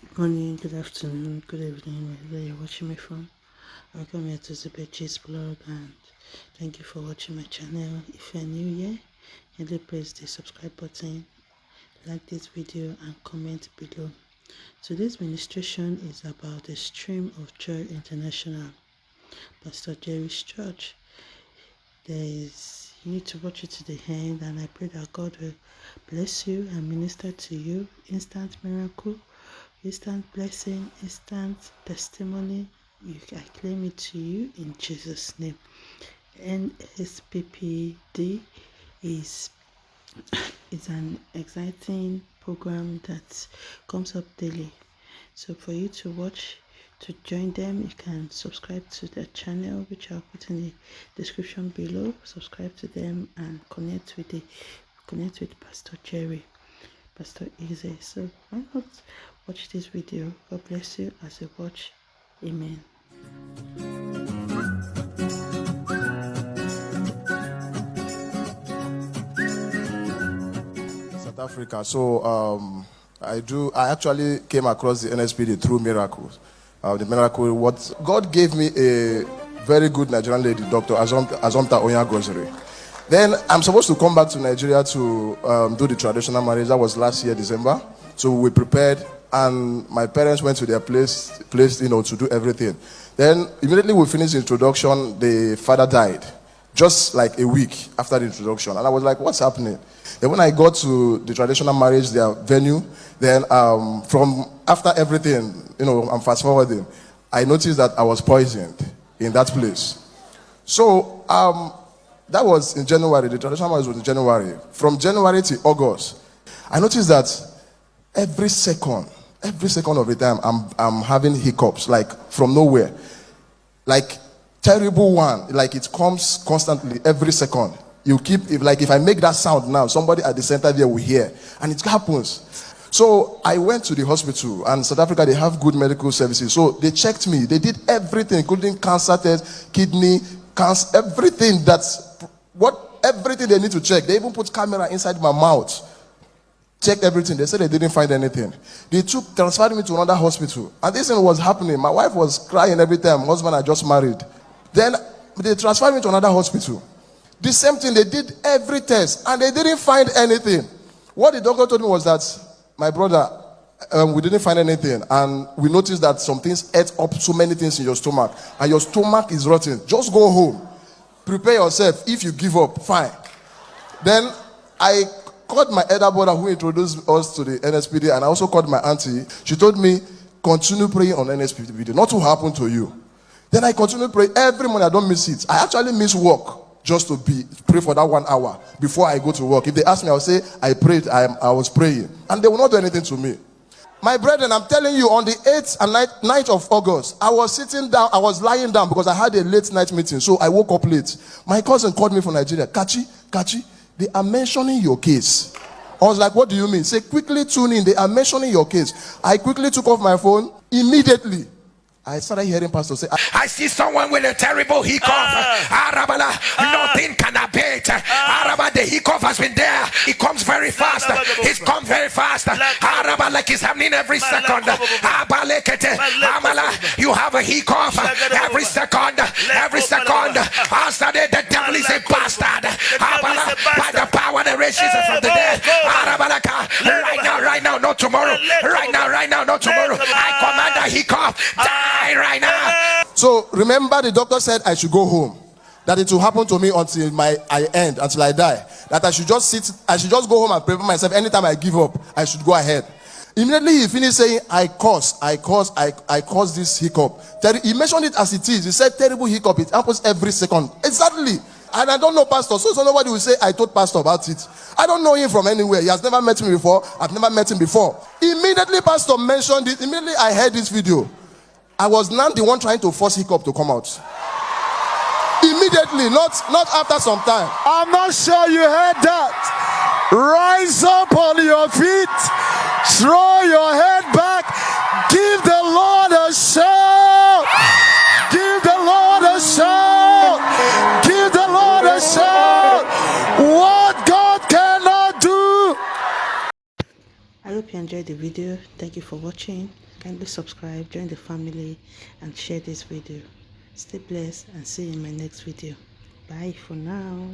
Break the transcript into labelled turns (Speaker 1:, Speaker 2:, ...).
Speaker 1: Good morning, good afternoon, good evening, wherever you're watching me from. Welcome here to Zubechi's blog and thank you for watching my channel. If you're new here, kindly press the subscribe button, like this video and comment below. Today's ministration is about the Stream of Joy International, Pastor Jerry's church. There is, you need to watch it to the end and I pray that God will bless you and minister to you instant miracle instant blessing, instant testimony. You, I claim it to you in Jesus' name. NSPPD is is an exciting program that comes up daily. So for you to watch, to join them, you can subscribe to their channel, which I'll put in the description below. Subscribe to them and connect with the connect with Pastor Jerry. Pastor Eze. So why not watch this video? God bless you as you watch. Amen.
Speaker 2: South Africa. So um, I do. I actually came across the NSPD through miracles. Uh, the miracle. What God gave me a very good Nigerian lady, Dr. Azomta, Azomta. Then I'm supposed to come back to Nigeria to um, do the traditional marriage. That was last year, December. So we prepared, and my parents went to their place, place, you know, to do everything. Then immediately we finished the introduction, the father died, just like a week after the introduction. And I was like, what's happening? Then when I got to the traditional marriage, their venue, then um, from after everything, you know, I'm fast forwarding, I noticed that I was poisoned in that place. So um, that was in January. The traditional marriage was in January. From January to August, I noticed that every second, every second of the time, I'm, I'm having hiccups, like from nowhere. Like terrible one. Like it comes constantly, every second. You keep, if like if I make that sound now, somebody at the center there will hear. And it happens. So I went to the hospital, and South Africa, they have good medical services. So they checked me. They did everything, including cancer test, kidney, cancer, everything that's what everything they need to check. They even put camera inside my mouth. Checked everything. They said they didn't find anything. They took transferred me to another hospital. And this thing was happening. My wife was crying every time. Husband I just married. Then they transferred me to another hospital. The same thing, they did every test and they didn't find anything. What the doctor told me was that, my brother, um, we didn't find anything. And we noticed that some things ate up so many things in your stomach. And your stomach is rotten. Just go home prepare yourself. If you give up, fine. Then I called my elder brother who introduced us to the NSPD, and I also called my auntie. She told me, continue praying on NSPD, not to happen to you. Then I continue praying every morning. I don't miss it. I actually miss work just to be pray for that one hour before I go to work. If they ask me, I'll say I prayed. I, I was praying, and they will not do anything to me. My brethren, I'm telling you, on the 8th and 9th, of August, I was sitting down, I was lying down because I had a late night meeting. So I woke up late. My cousin called me from Nigeria. Kachi, Kachi, they are mentioning your case. I was like, what do you mean? Say, quickly tune in. They are mentioning your case. I quickly took off my phone immediately. I started hearing Pastor say,
Speaker 3: I see someone with a terrible hiccup. Ah. Arabala, ah. nothing can abate. Ah. Araba, the hiccup has been there. It comes very fast. It's come very fast. Araba, like it's happening every second. Amala, you have a hiccup every second. Every second. After the devil is a bastard. Arabala, by the power that raises from the dead. Arabalaka, right now, right now, not tomorrow. Right now, right now, not tomorrow. I command hiccup. Die right now.
Speaker 2: So remember, the doctor said I should go home. That it will happen to me until my I end, until I die. That I should just sit, I should just go home and prepare myself. Anytime I give up, I should go ahead. Immediately he finished saying, I cause, I cause, I, I cause this hiccup. He mentioned it as it is. He said, terrible hiccup. It happens every second. Exactly. And I don't know Pastor. So, so nobody will say, I told Pastor about it. I don't know him from anywhere. He has never met me before. I've never met him before. Immediately, Pastor mentioned it. Immediately, I heard this video. I was now the one trying to force hiccup to come out. Immediately, not not after some time.
Speaker 4: I'm not sure you heard that. Rise up on your feet, throw
Speaker 1: enjoyed the video. Thank you for watching. Kindly subscribe, join the family, and share this video. Stay blessed and see you in my next video. Bye for now.